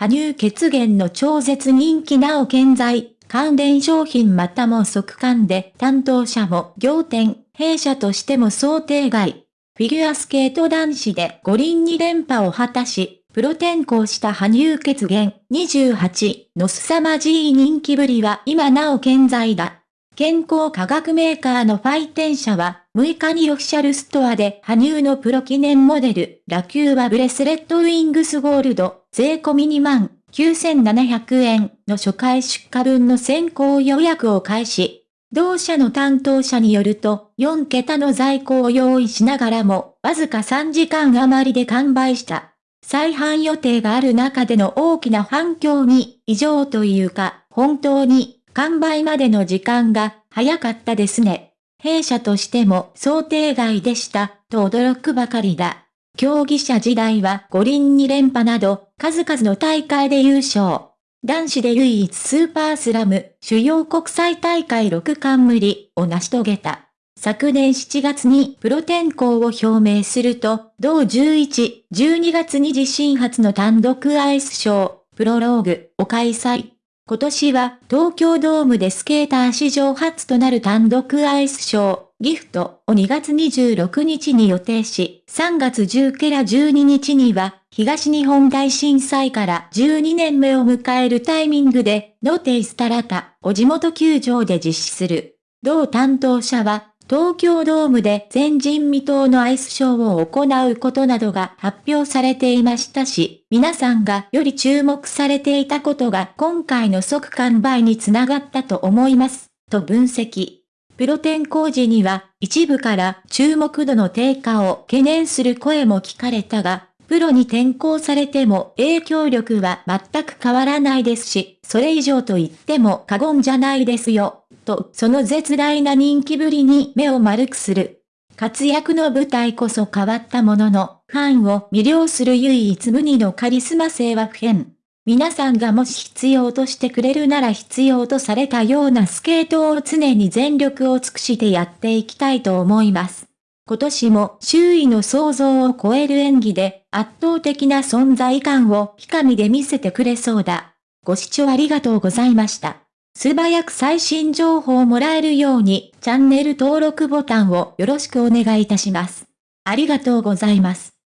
羽生血源の超絶人気なお健在、関連商品またも即完で担当者も仰天、弊社としても想定外。フィギュアスケート男子で五輪2連覇を果たし、プロ転向した羽生血源28の凄まじい人気ぶりは今なお健在だ。健康科学メーカーのファイテン社は6日にオフィシャルストアで羽生のプロ記念モデル、ラキューバブレスレットウィングスゴールド、税込み2万9700円の初回出荷分の先行予約を開始。同社の担当者によると、4桁の在庫を用意しながらも、わずか3時間余りで完売した。再販予定がある中での大きな反響に、異常というか、本当に、完売までの時間が、早かったですね。弊社としても想定外でした、と驚くばかりだ。競技者時代は五輪2連覇など、数々の大会で優勝。男子で唯一スーパースラム、主要国際大会6冠無理を成し遂げた。昨年7月にプロ転向を表明すると、同11、12月に自身初の単独アイスショー、プロローグを開催。今年は東京ドームでスケーター史上初となる単独アイスショー、ギフトを2月26日に予定し、3月10から12日には、東日本大震災から12年目を迎えるタイミングで、ノテイスタラタを地元球場で実施する。同担当者は、東京ドームで前人未到のアイスショーを行うことなどが発表されていましたし、皆さんがより注目されていたことが今回の即完売につながったと思います、と分析。プロ転向時には一部から注目度の低下を懸念する声も聞かれたが、プロに転向されても影響力は全く変わらないですし、それ以上と言っても過言じゃないですよ、とその絶大な人気ぶりに目を丸くする。活躍の舞台こそ変わったものの、ファンを魅了する唯一無二のカリスマ性は不変。皆さんがもし必要としてくれるなら必要とされたようなスケートを常に全力を尽くしてやっていきたいと思います。今年も周囲の想像を超える演技で圧倒的な存在感をひかみで見せてくれそうだ。ご視聴ありがとうございました。素早く最新情報をもらえるようにチャンネル登録ボタンをよろしくお願いいたします。ありがとうございます。